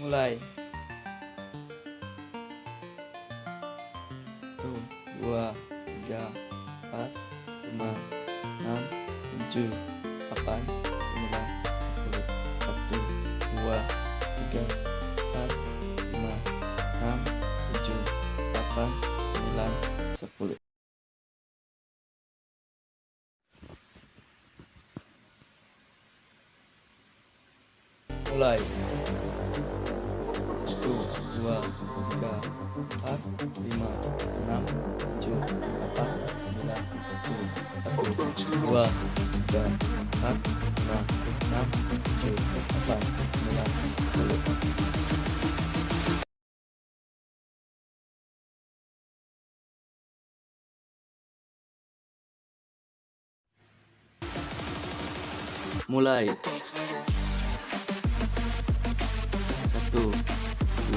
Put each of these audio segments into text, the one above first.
mulai. Satu dua tiga empat lima enam tujuh delapan sembilan sepuluh satu dua tiga empat lima enam tujuh delapan sembilan sepuluh. Mulai satu dua tiga empat lima enam tujuh delapan sembilan sepuluh satu dua tiga empat lima enam tujuh delapan sembilan sepuluh. Mulai. Satu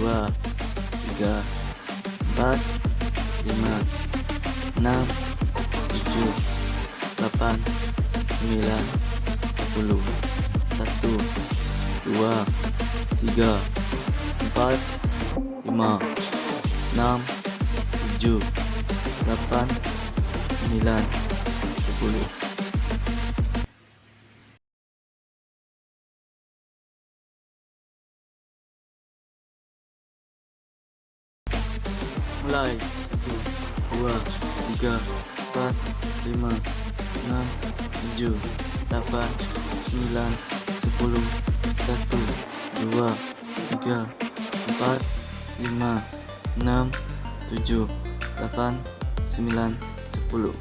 dua tiga empat lima enam tujuh delapan sembilan sepuluh satu dua tiga empat lima enam tujuh delapan sembilan sepuluh mulai. Satu dua tiga empat lima enam tujuh delapan sembilan sepuluh satu dua tiga empat lima enam tujuh delapan sembilan sepuluh